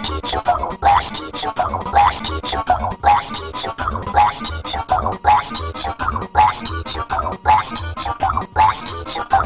last each of them, last each of them, last each of them, last each of them, last each of them, last each of them, last each of them, last each of them, last each of them.